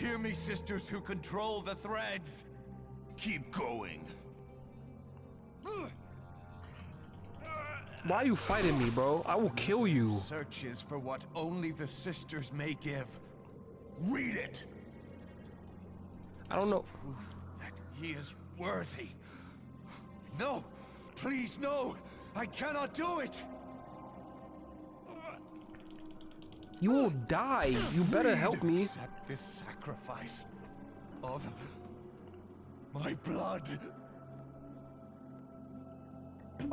Hear me, sisters who control the threads. Keep going. Why are you fighting me, bro? I will kill you. Searches for what only the sisters may give. Read it. I don't know. Proof that he is worthy. No, please no. I cannot do it. You will die. You better help me. Accept this sacrifice of my blood.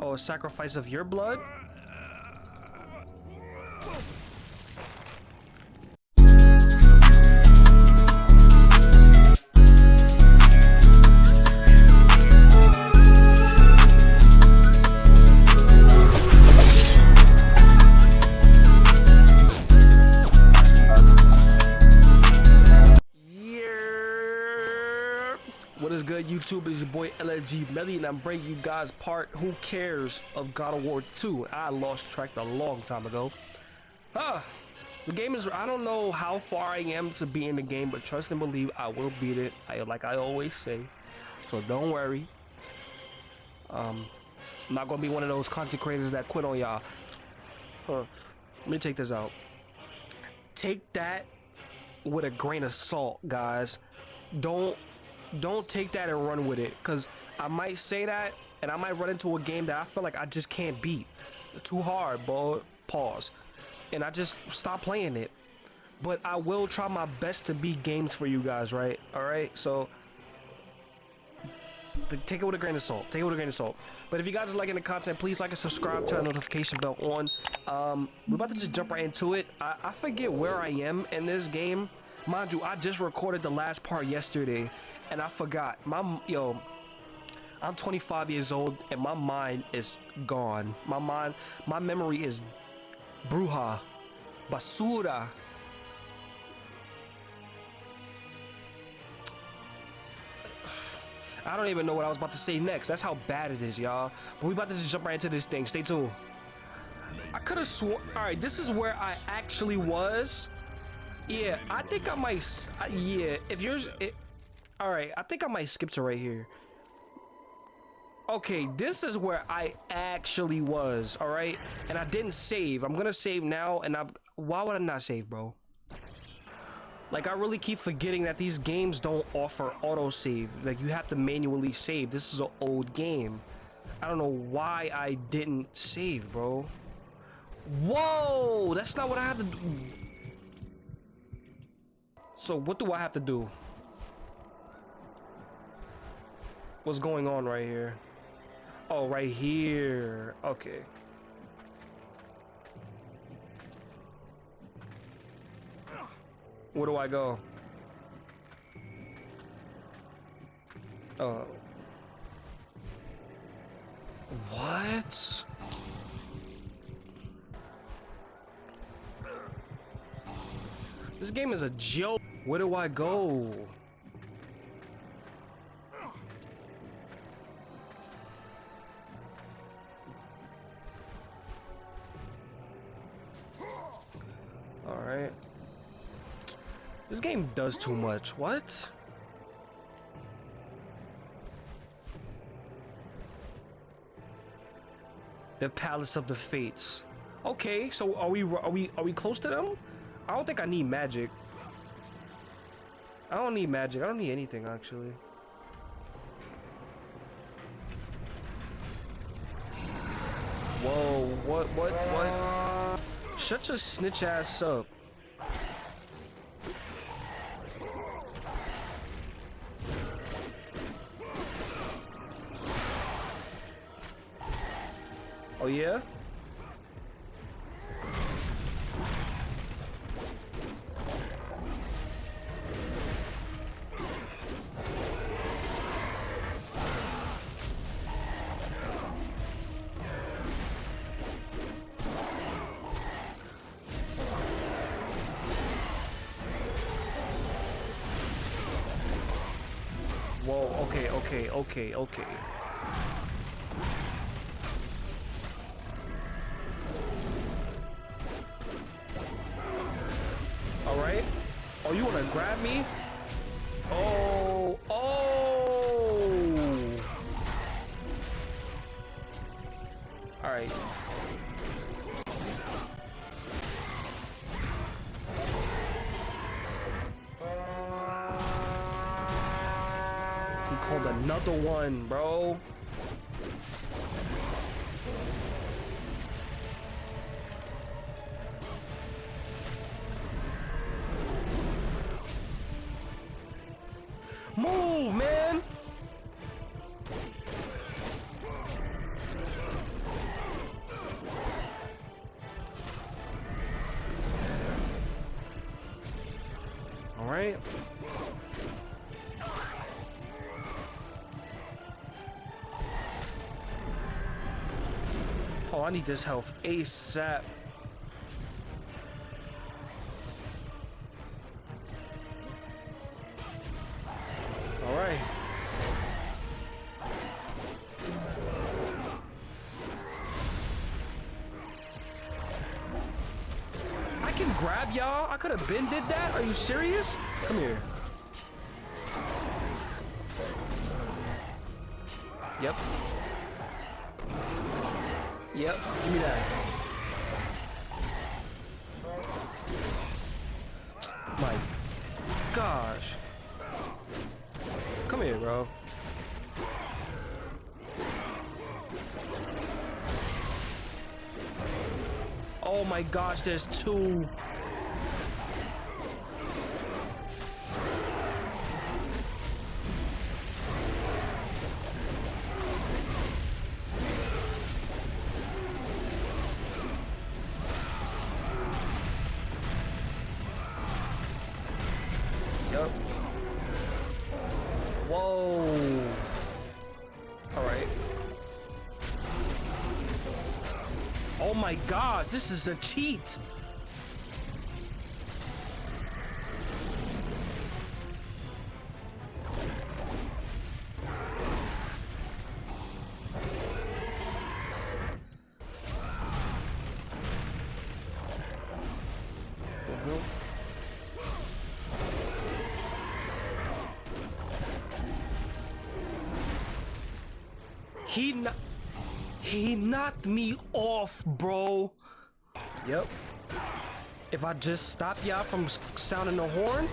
Oh, a sacrifice of your blood? Boy LSG and I'm bringing you guys part Who Cares of God of War 2. I lost track a long time ago. Ah, the game is. I don't know how far I am to be in the game, but trust and believe I will beat it. I like I always say. So don't worry. Um, I'm not gonna be one of those consecrators that quit on y'all. Huh. Let me take this out. Take that with a grain of salt, guys. Don't don't take that and run with it because I might say that and I might run into a game that I feel like I just can't beat. Too hard, bro. Pause. And I just stop playing it. But I will try my best to beat games for you guys, right? All right. So take it with a grain of salt. Take it with a grain of salt. But if you guys are liking the content, please like and subscribe. Turn the notification bell on. Um, we're about to just jump right into it. I, I forget where I am in this game. Mind you, I just recorded the last part yesterday, and I forgot. My yo, I'm 25 years old, and my mind is gone. My mind, my memory is bruja, basura. I don't even know what I was about to say next. That's how bad it is, y'all. But we about to just jump right into this thing. Stay tuned. I could have sworn. All right, this is where I actually was. Yeah, I think I might. Yeah, if yours. It, all right, I think I might skip to right here. Okay, this is where I actually was. All right, and I didn't save. I'm gonna save now, and I'm. Why would I not save, bro? Like I really keep forgetting that these games don't offer autosave. Like you have to manually save. This is an old game. I don't know why I didn't save, bro. Whoa, that's not what I have to do. So what do I have to do? What's going on right here? Oh, right here. Okay. Where do I go? Oh. What? This game is a joke. Where do I go? This game does too much. What? The Palace of the Fates. Okay, so are we are we are we close to them? I don't think I need magic. I don't need magic. I don't need anything actually. Whoa, what what what? Shut your snitch ass up. Okay, okay, one, bro. Move, man! I need this health ASAP. All right. I can grab y'all. I could have been did that. Are you serious? Come here. Gosh, there's two. Oh my gosh, this is a cheat. He kno- he knocked me. Yep. If I just stop y'all from sounding the horn.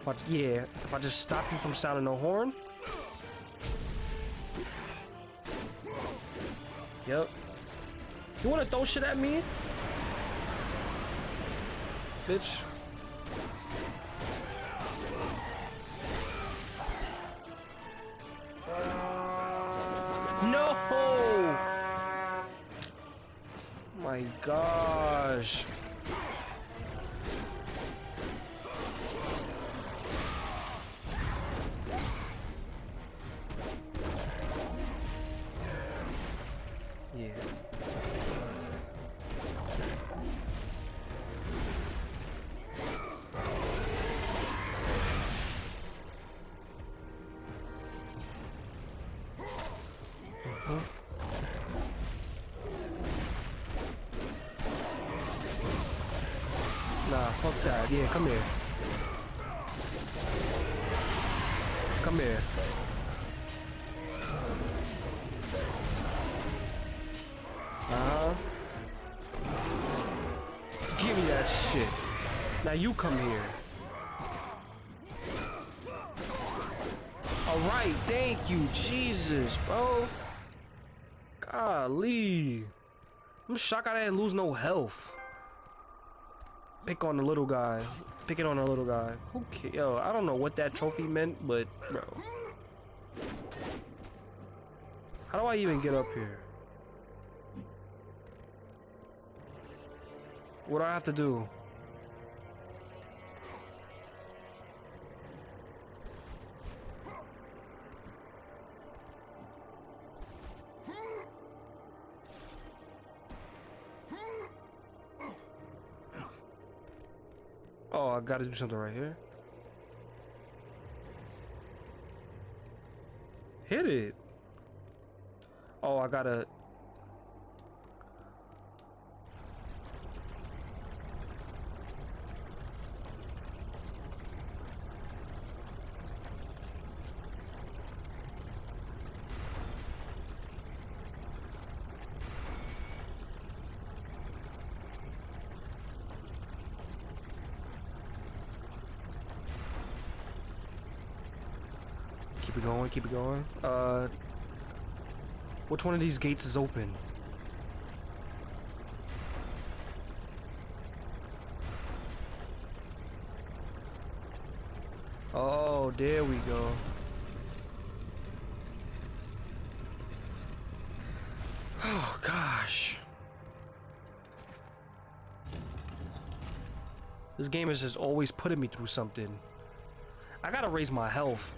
If I, yeah, if I just stop you from sounding the horn. Yep. You wanna throw shit at me? Bitch. Nah, fuck that. Yeah, come here. Come here. Uh-huh. Give me that shit. Now you come here. Alright, thank you, Jesus, bro. Golly. I'm shocked I didn't lose no health. Pick on the little guy. Pick it on the little guy. Who ca- Yo, I don't know what that trophy meant, but, bro. How do I even get up here? What do I have to do? I gotta do something right here. Hit it. Oh, I gotta... Keep it going. Uh, which one of these gates is open? Oh, there we go. Oh, gosh. This game is just always putting me through something. I gotta raise my health.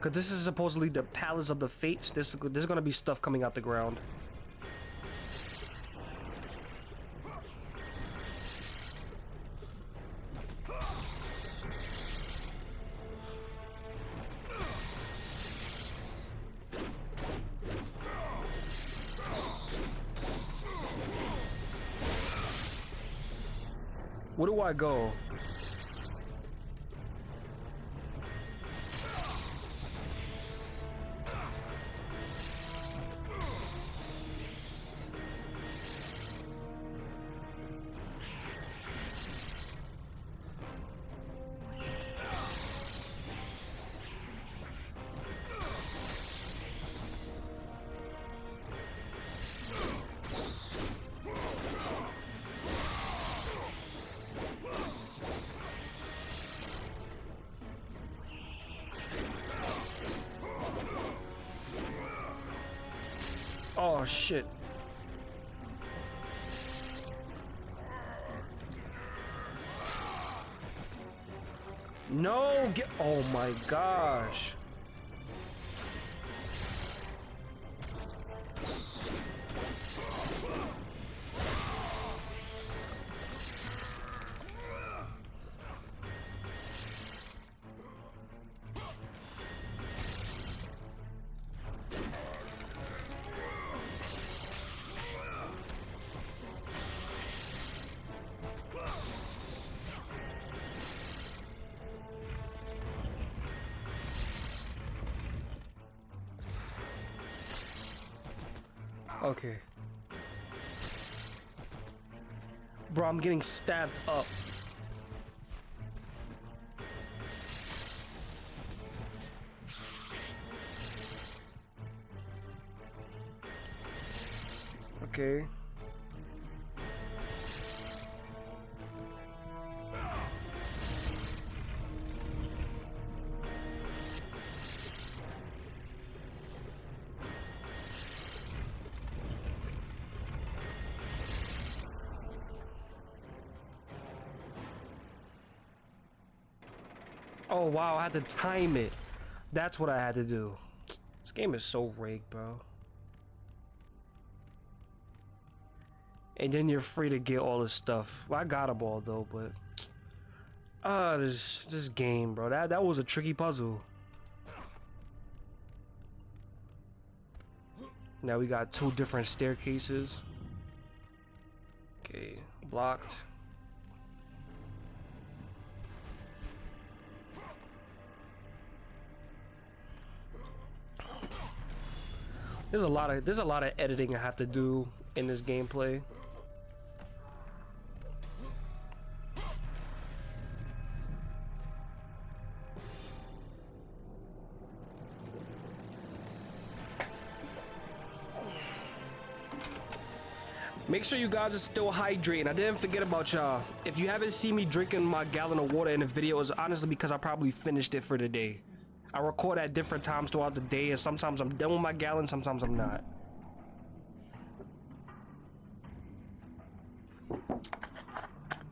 Cause this is supposedly the Palace of the Fates. This there's gonna be stuff coming out the ground. Where do I go? Shit. No, get Oh my gosh. Okay. Bro, I'm getting stabbed up. Okay. Wow, I had to time it. That's what I had to do. This game is so rigged, bro. And then you're free to get all this stuff. Well, I got a ball though, but uh this this game, bro. That that was a tricky puzzle. Now we got two different staircases. Okay, blocked. There's a lot of there's a lot of editing I have to do in this gameplay. Make sure you guys are still hydrating. I didn't forget about y'all. If you haven't seen me drinking my gallon of water in the video, it's honestly because I probably finished it for the day. I record at different times throughout the day, and sometimes I'm done with my gallon, sometimes I'm not.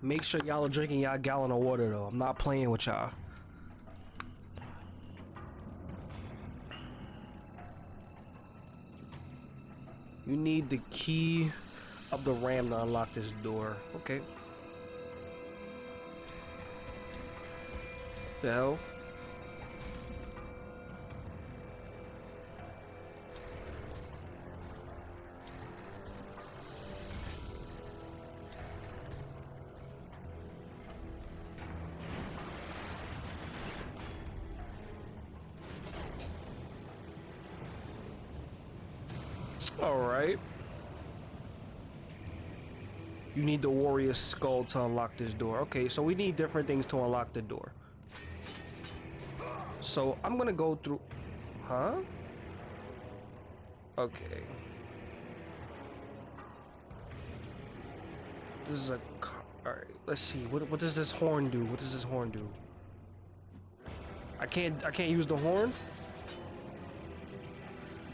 Make sure y'all are drinking y'all gallon of water though. I'm not playing with y'all. You need the key of the ram to unlock this door. Okay. The hell? Need the warrior skull to unlock this door. Okay, so we need different things to unlock the door. So I'm gonna go through. Huh? Okay. This is a. Alright, let's see. What, what does this horn do? What does this horn do? I can't. I can't use the horn.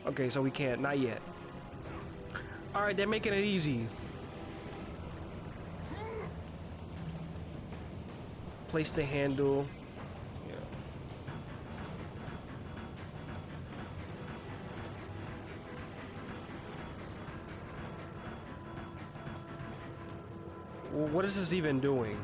Okay, so we can't. Not yet. Alright, they're making it easy. Place the handle. Yeah. Well, What is this even doing?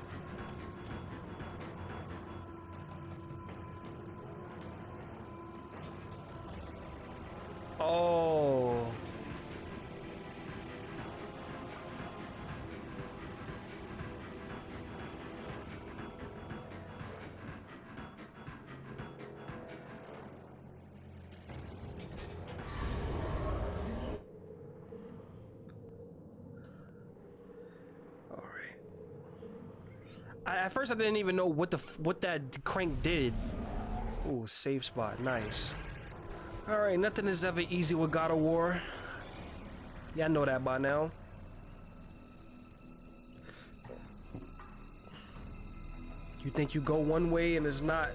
First, I didn't even know what the what that crank did. Ooh, safe spot, nice. All right, nothing is ever easy with God of War. Yeah, I know that by now. You think you go one way and it's not.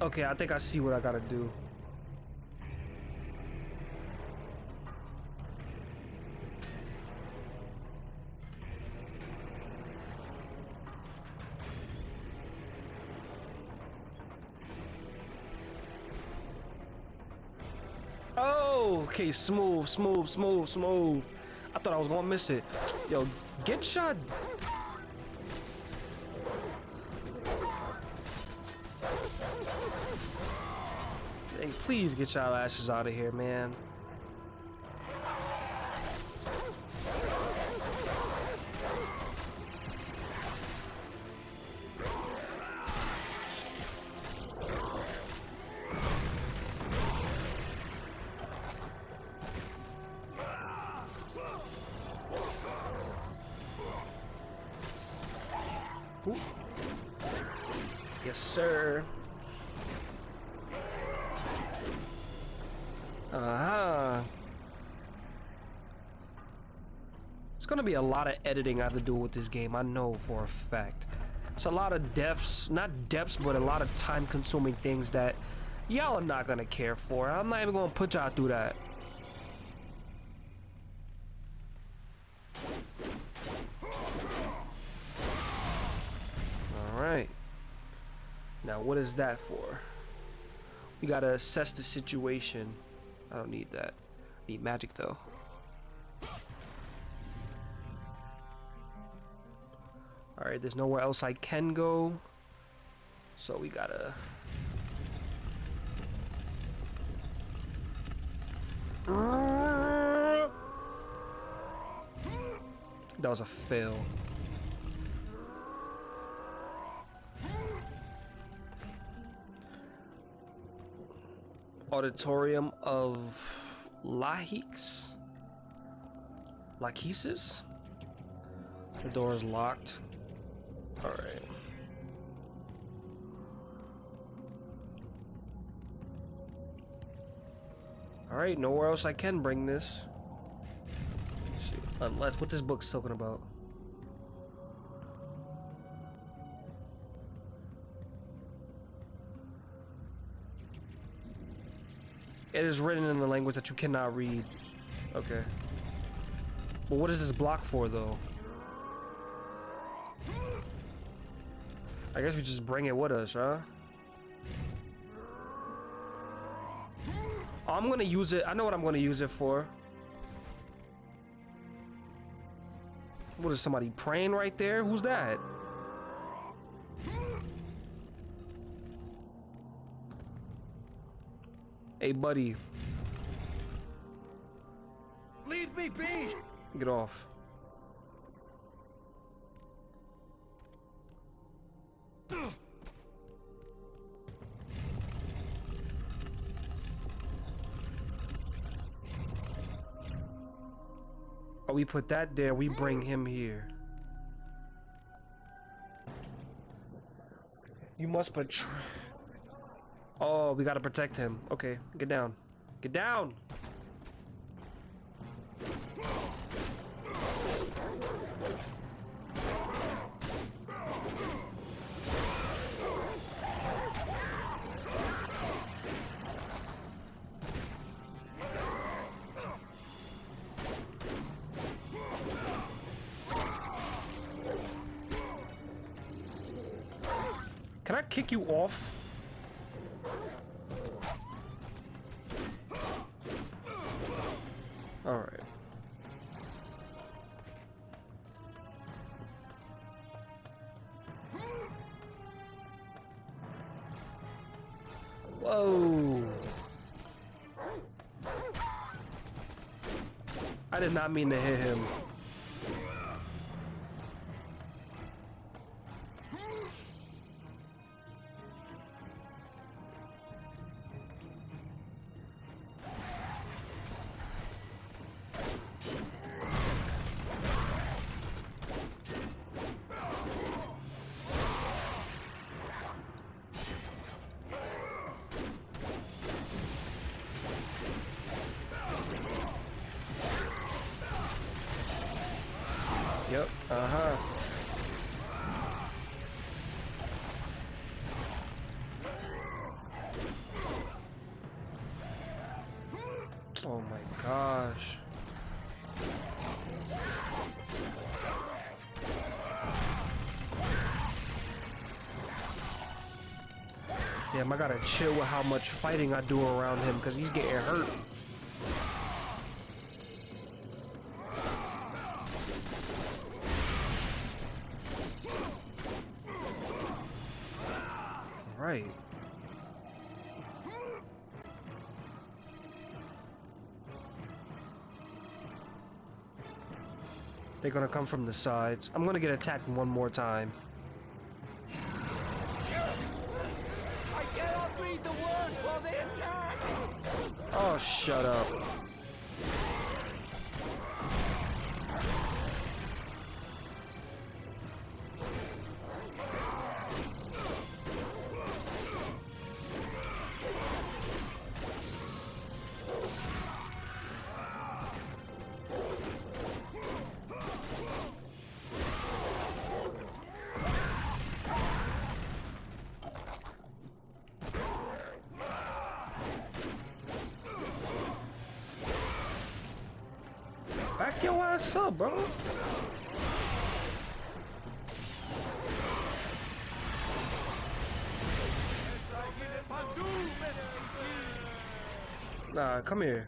Okay. I think I see what I gotta do. Oh, okay. Smooth, smooth, smooth, smooth. I thought I was gonna miss it. Yo, get shot. Please get y'all asses out of here, man. Lot of editing I have to do with this game, I know for a fact. It's a lot of depths, not depths, but a lot of time-consuming things that y'all are not gonna care for. I'm not even gonna put y'all through that. Alright. Now what is that for? We gotta assess the situation. I don't need that. Need magic though. Alright, there's nowhere else I can go. So we gotta. That was a fail. Auditorium of Lahix? Lachesis? The door is locked. Alright. Alright, nowhere else I can bring this. Let's. Unless, uh, what this book's talking about? It is written in the language that you cannot read. Okay. But what is this block for, though? I guess we just bring it with us, huh? I'm gonna use it. I know what I'm gonna use it for. What is somebody praying right there? Who's that? Hey, buddy, Leave me be! get off. We put that there. We bring him here. You must betray. Oh, we gotta protect him. Okay, get down. Get down! All right. Whoa. I did not mean to hit him. I gotta chill with how much fighting I do around him because he's getting hurt. Right. They're gonna come from the sides. I'm gonna get attacked one more time. I cannot read the words while they attack! Oh, shut up. Ass up, bro. Nah, come here.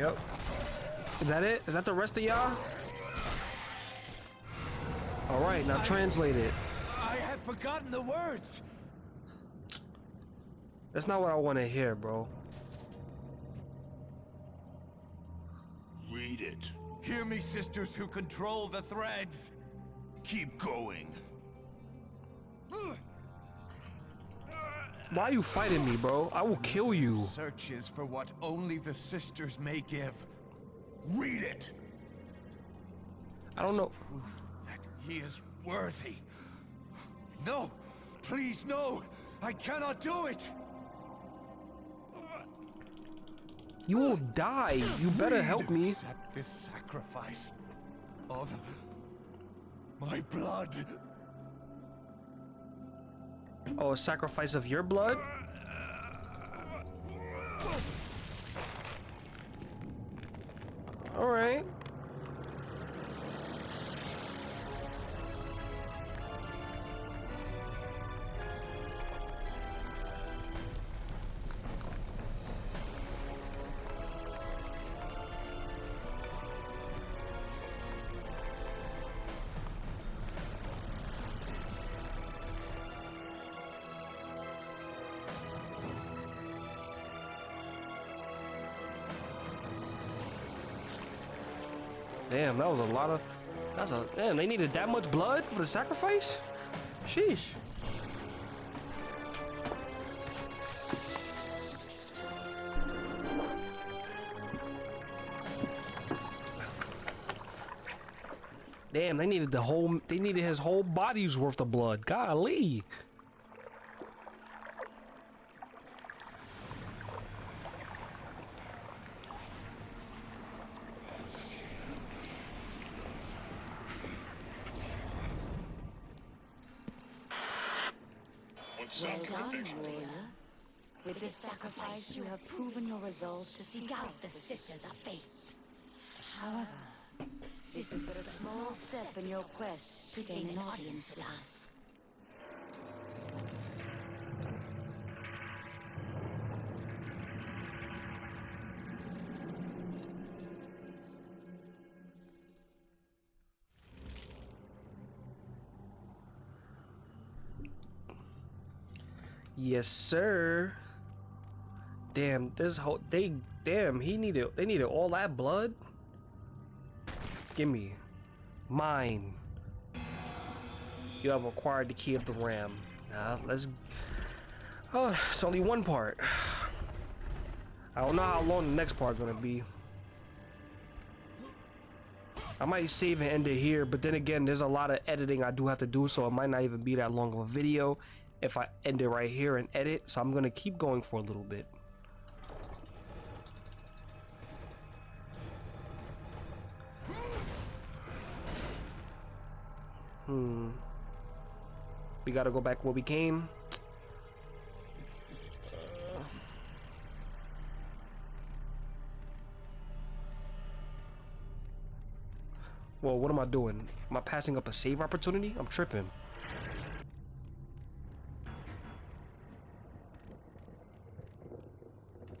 Yep. Is that it? Is that the rest of y'all? All right, now translate it. I have forgotten the words! That's not what I want to hear, bro. Read it. Hear me, sisters who control the threads. Keep going. Why are you fighting me, bro? I will kill you. Searches for what only the sisters may give. Read it. I don't know. Proof that he is worthy. No, please, no. I cannot do it. You will die. You better help me. Accept this sacrifice of my blood. Oh, a sacrifice of your blood? Alright. That was a lot of. That's a. Damn, they needed that much blood for the sacrifice? Sheesh. Damn, they needed the whole. They needed his whole body's worth of blood. Golly. Well done, warrior. With this sacrifice, you have proven your resolve to seek out the Sisters of Fate. However, this is but a small step in your quest to gain an audience with us. Yes, sir. Damn, this whole they damn he needed they needed all that blood. Give me mine. You have acquired the key of the ram. Now let's. Oh, it's only one part. I don't know how long the next part gonna be. I might save and end it here, but then again, there's a lot of editing I do have to do, so it might not even be that long of a video if I end it right here and edit. So I'm gonna keep going for a little bit. Hmm. We gotta go back where we came. Well, what am I doing? Am I passing up a save opportunity? I'm tripping.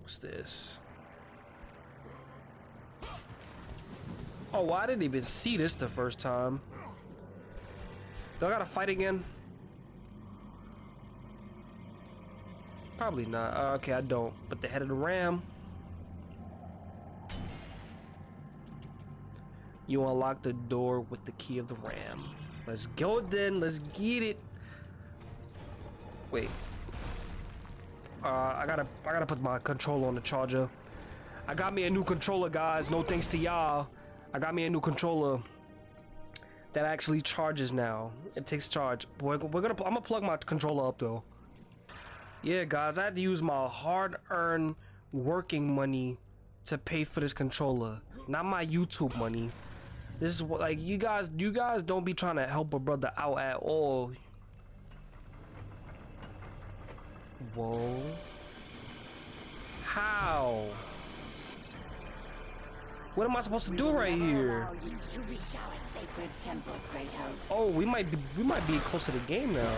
What's this? Oh, I didn't even see this the first time. Do I gotta fight again? Probably not. Uh, okay, I don't. But the head of the ram. You unlock the door with the key of the ram. Let's go then. Let's get it. Wait. Uh, I gotta, I gotta put my controller on the charger. I got me a new controller, guys. No thanks to y'all. I got me a new controller that actually charges now. It takes charge. We're, we're gonna, I'm gonna plug my controller up though. Yeah, guys, I had to use my hard-earned working money to pay for this controller, not my YouTube money. This is what, like, you guys, you guys don't be trying to help a brother out at all. Whoa. How? What am I supposed to do right here? Allow you to reach our sacred temple, Oh, we might be we might be close to the game now.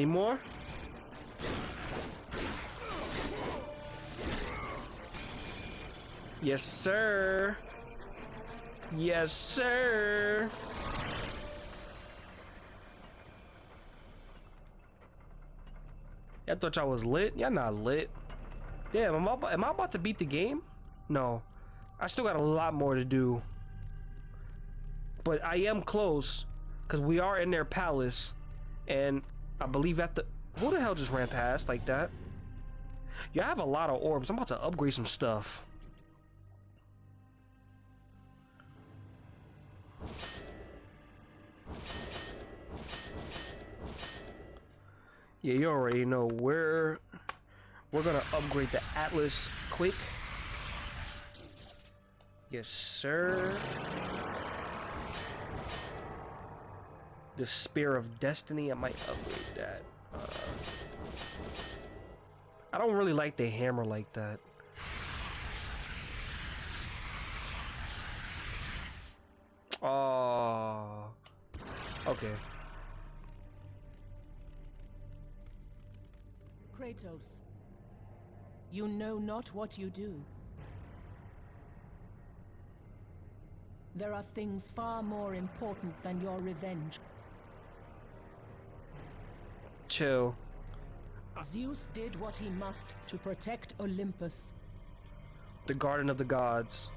Any more? Yes, sir. Yes, sir. I thought y'all was lit. Y'all not lit. Damn, am I, am I about to beat the game? No. I still got a lot more to do. But I am close. Because we are in their palace. And I believe at the... Who the hell just ran past like that? Yeah, I have a lot of orbs. I'm about to upgrade some stuff. Yeah, you already know we're we're gonna upgrade the Atlas Quake. Yes, sir. The Spear of Destiny, I might upgrade that. Uh, I don't really like the hammer like that. Oh, okay. Kratos, you know not what you do. There are things far more important than your revenge. Chill. Zeus did what he must to protect Olympus. The Garden of the Gods.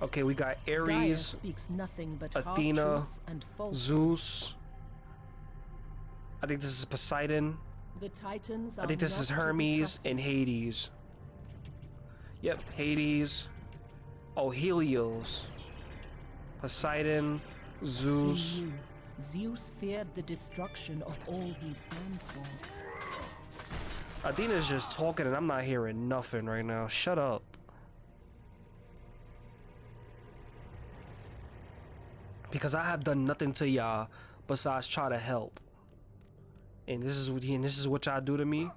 Okay, we got Ares, speaks nothing but Athena, and. Zeus. I think this is Poseidon. The Titans are I think this is Hermes and Hades. Yep, Hades. Oh, Helios. Poseidon, Zeus. knew Zeus feared the destruction of all he stands for. Athena's just talking and I'm not hearing nothing right now. Shut up. Because I have done nothing to y'all besides try to help. And this is what and this is what y'all do to me.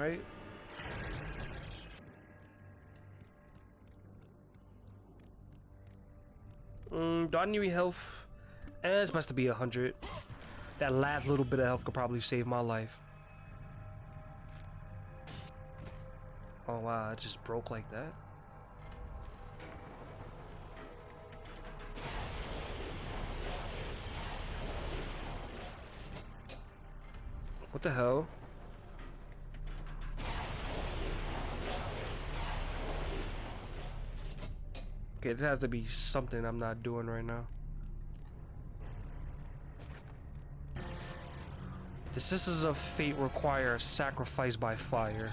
Alright. Mm, do I need health? Eh, it's best to be a hundred. That last little bit of health could probably save my life. Oh wow, it just broke like that. What the hell? It has to be something I'm not doing right now. The Sisters of Fate require a sacrifice by fire.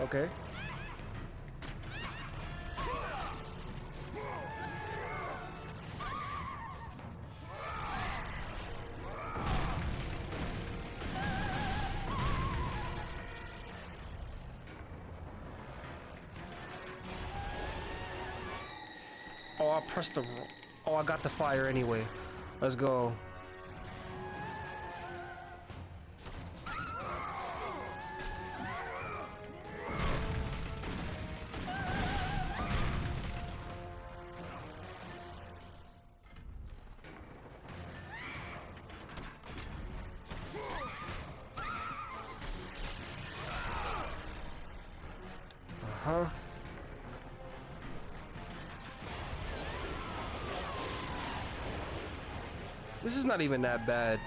Okay. Oh, I the. Oh, I got the fire anyway. Let's go. Not even that bad.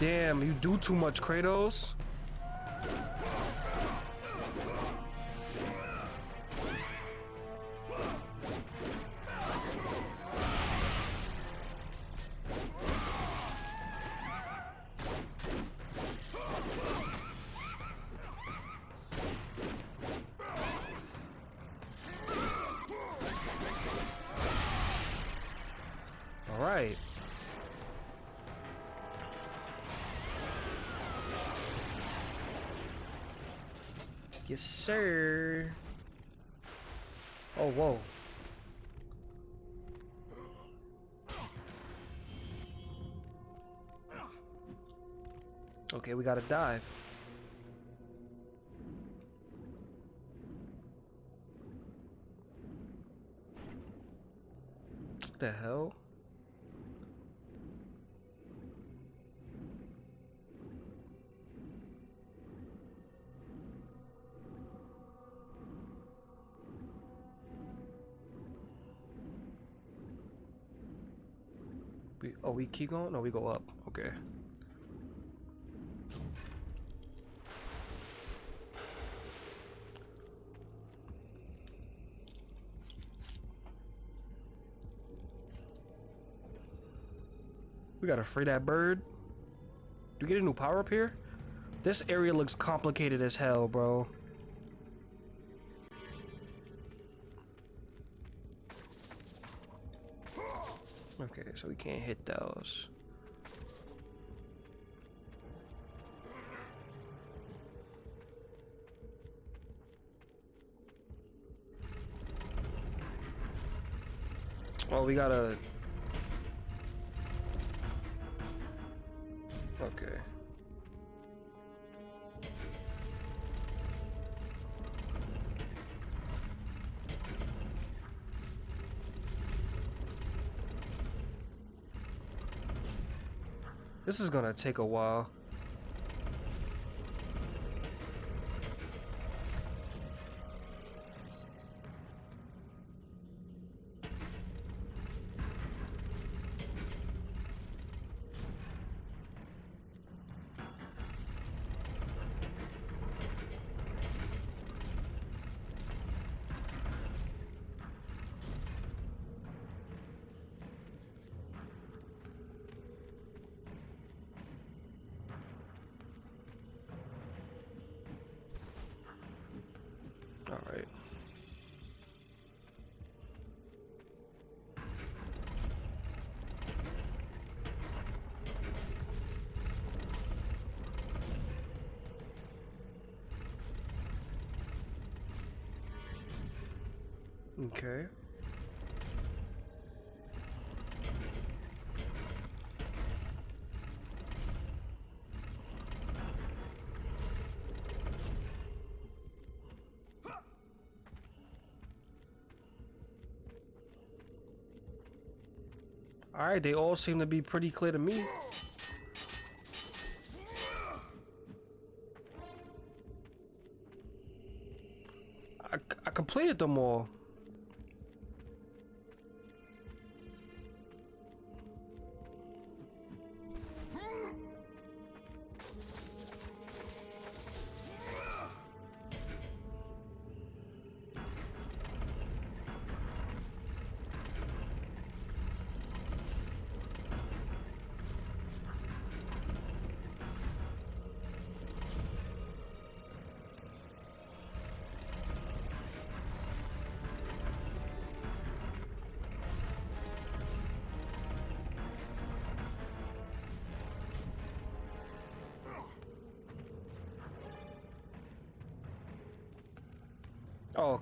Damn, you do too much, Kratos. Sir. Oh, whoa. Okay, we gotta dive. We, keep going? No, we go up. Okay. We gotta free that bird. Do we get a new power up here? This area looks complicated as hell, bro. Okay, so we can't hit those. Well, we gotta... This is gonna take a while. They all seem to be pretty clear to me. I, I completed them all.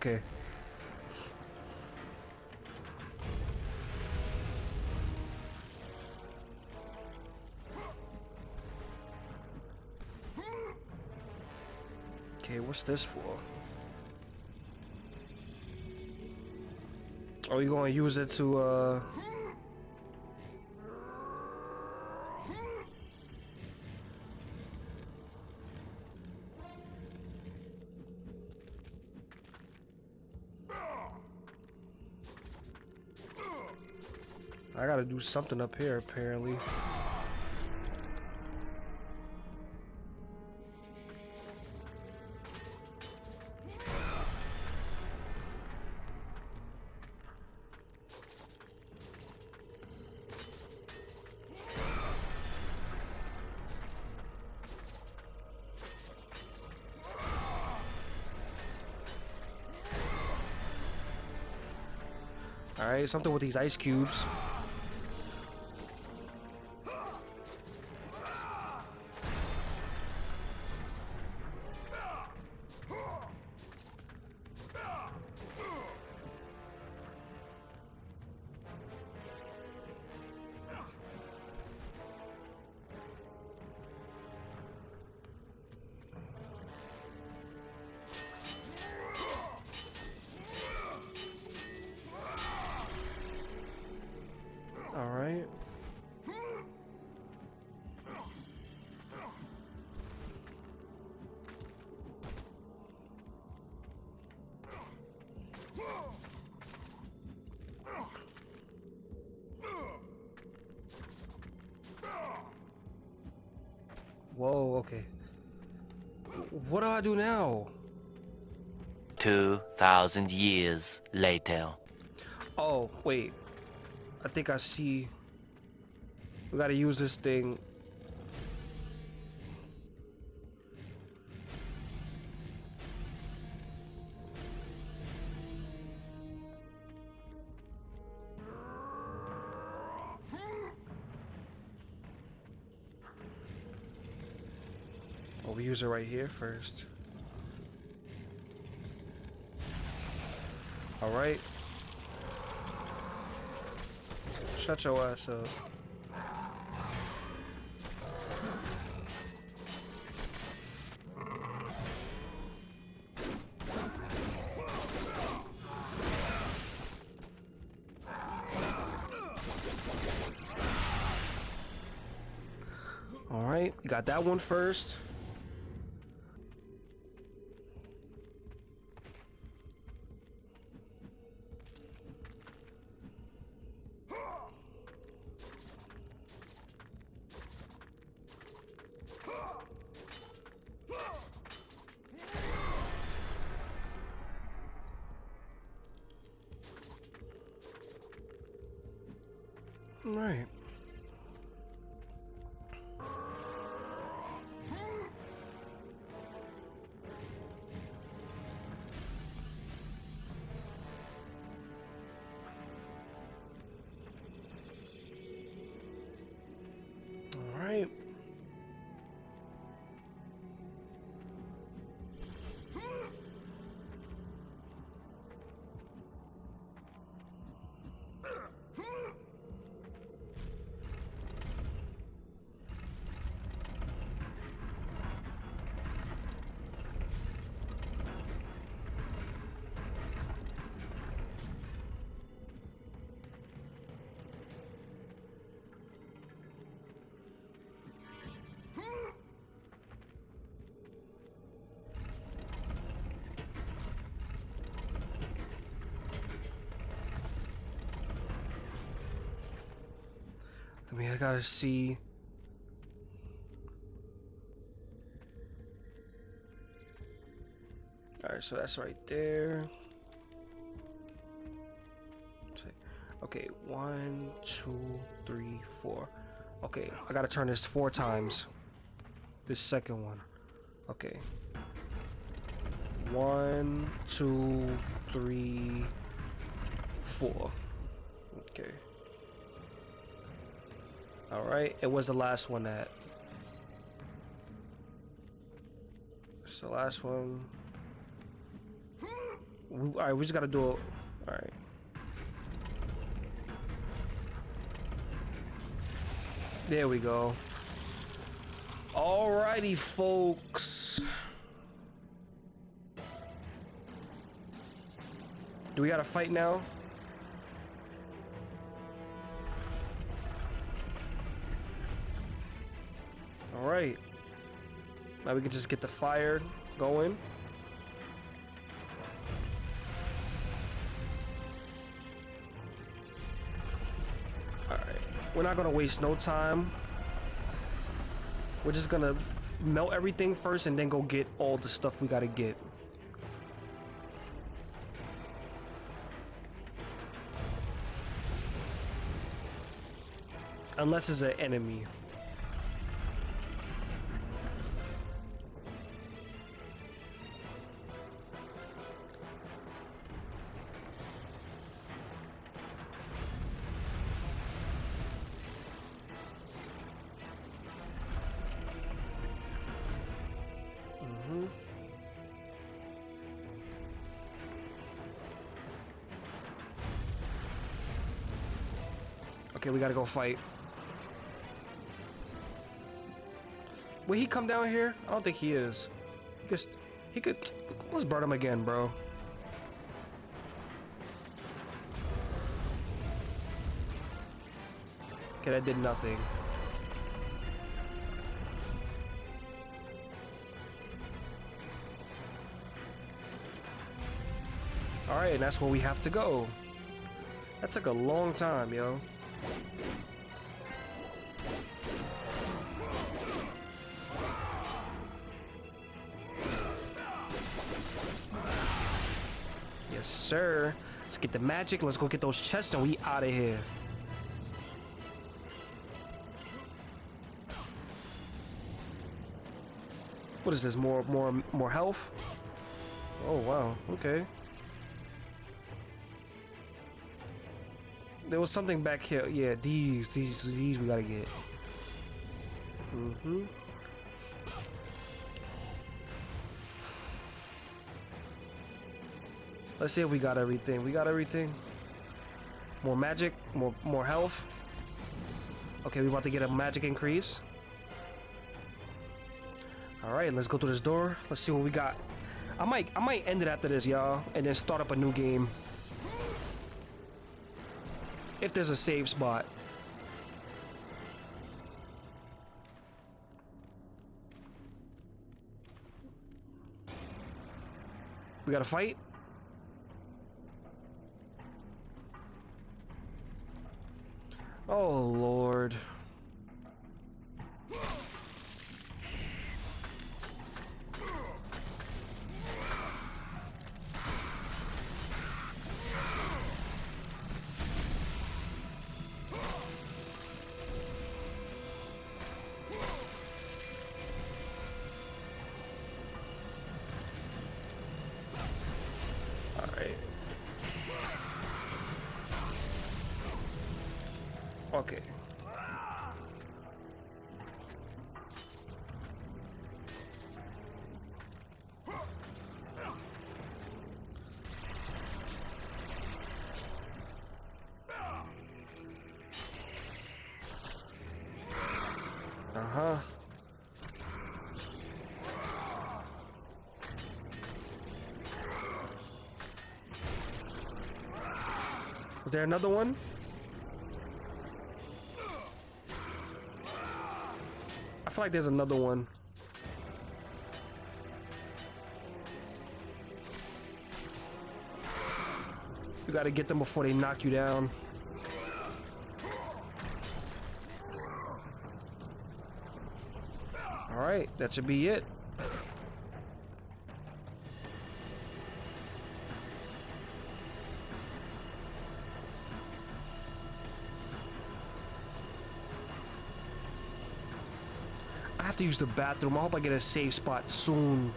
Okay. Okay, what's this for? Are you gonna use it to, uh... something up here, apparently. Alright, something with these ice cubes. Do now? 2,000 years later. Oh, wait. I think I see. We gotta use this thing. Oh, we use it right here first. All right. Shut your ass up. All right, you got that one first. I gotta see. Alright, so that's right there. Okay, one, two, three, four. Okay, I gotta turn this four times. This second one. Okay. One, two, three, four. Okay. All right, it was the last one that. It's the last one. We, all right, we just gotta do it. All right. There we go. Alrighty, folks. Do we gotta fight now? Now we can just get the fire going. All right. We're not gonna waste no time. We're just gonna melt everything first and then go get all the stuff we gotta get. Unless it's an enemy. Okay, we gotta go fight. Will he come down here? I don't think he is. He. He could. Let's burn him again, bro. Okay, that did nothing. Alright, and that's where we have to go. That took a long time, yo. Yes, sir. Let's get the magic. Let's go get those chests and we out of here. What is this? More, more, more health? Oh, wow. Okay. There was something back here. Yeah, these, these, these we gotta get. Mm-hmm. Let's see if we got everything. We got everything. More magic, more more health. Okay, we about to get a magic increase. All right, let's go through this door. Let's see what we got. I might I might end it after this, y'all, and then start up a new game. If there's a save spot. We got to fight? Oh, Lord. There another one? I feel like there's another one. You gotta get them before they knock you down. Alright, that should be it. Use the bathroom. I hope I get a safe spot soon.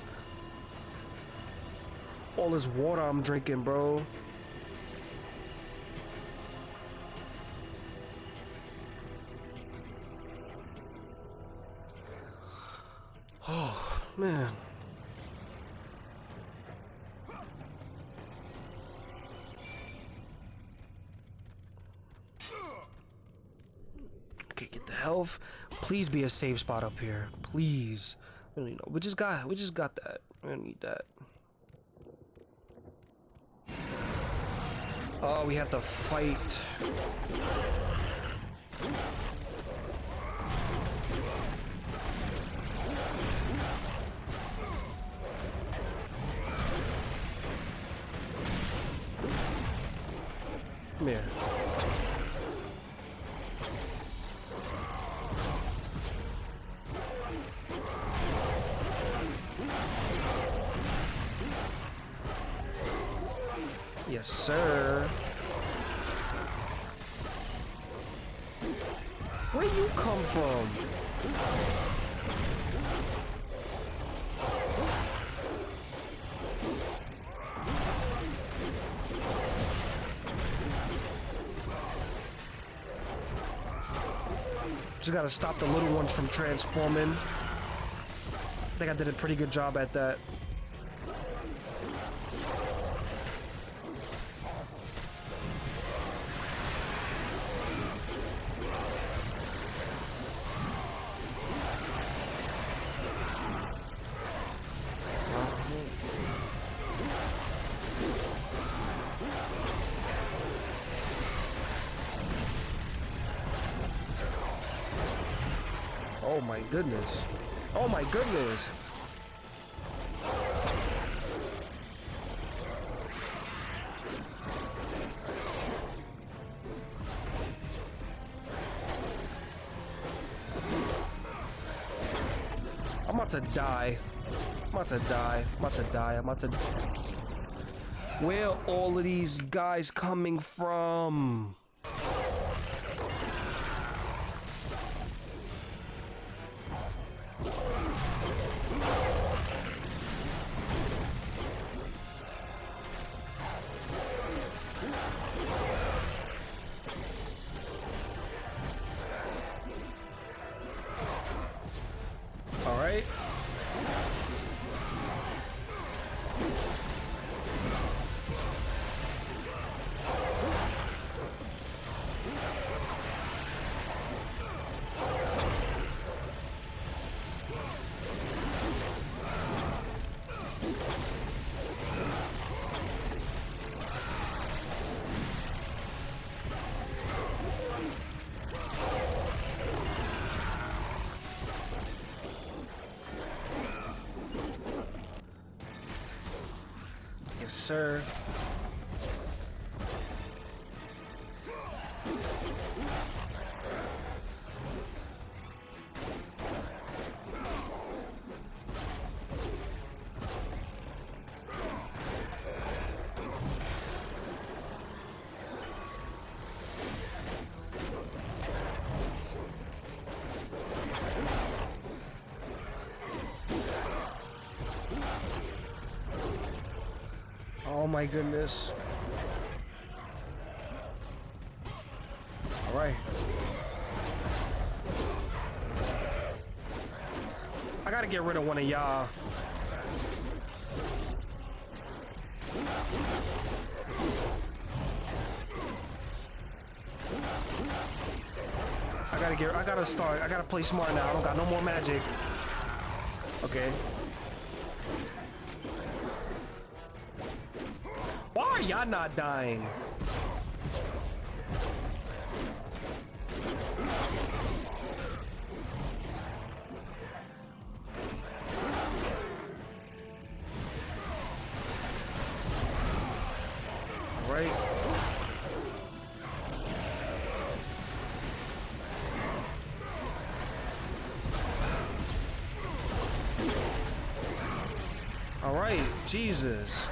All this water I'm drinking, bro. Oh, man. Okay, get the health. Please be a safe spot up here. Please. We no- We just got we just got that. Don't need that. Oh, we have to fight. Come here. Just gotta stop the little ones from transforming. I think I did a pretty good job at that. Oh my goodness. Oh my goodness. I'm about to die. I'm about to die. I'm about to die. I'm about to. Where all of these guys coming from? My goodness. All right. I gotta get rid of one of y'all. I gotta get, I gotta start, I gotta play smart now. I don't got no more magic. Okay. Y'all not dying? Right. All right, Jesus.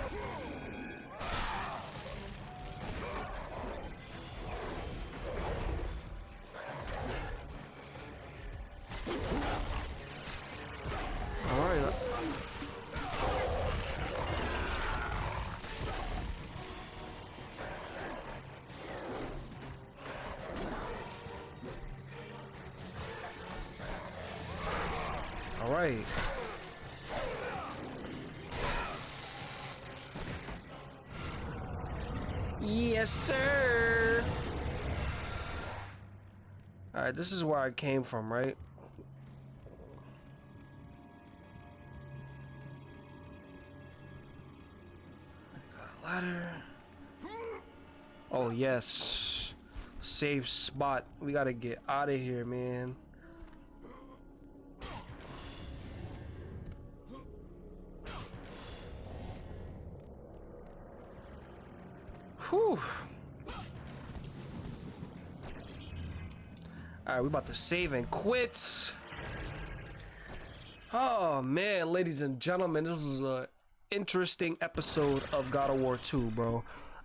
All right, this is where I came from, right? Got a ladder. Oh, yes. Safe spot. We gotta get out of here, man. Alright, we about to save and quit. Oh man, ladies and gentlemen, this is a interesting episode of God of War 2, bro.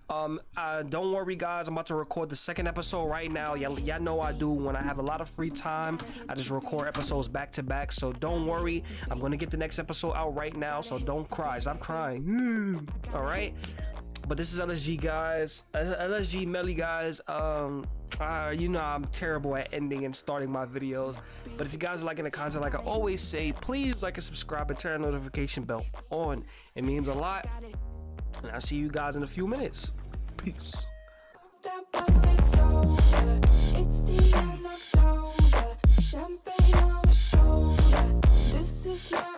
Um, uh, don't worry, guys. I'm about to record the second episode right now. Y'all, y'all know I do when I have a lot of free time. I just record episodes back to back. So don't worry. I'm gonna get the next episode out right now. So don't cry. Stop crying. All right but this is LSG guys, LSG Melly guys. Um, uh, you know I'm terrible at ending and starting my videos, but if you guys are liking the content, like I always say, please like and subscribe and turn notification bell on. It means a lot, and I'll see you guys in a few minutes. Peace. Champagne on the shoulder. This is my.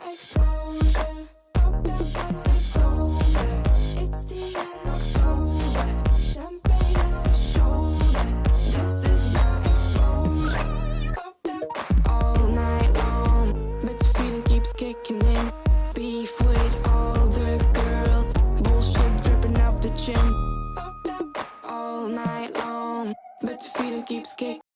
keeps kick.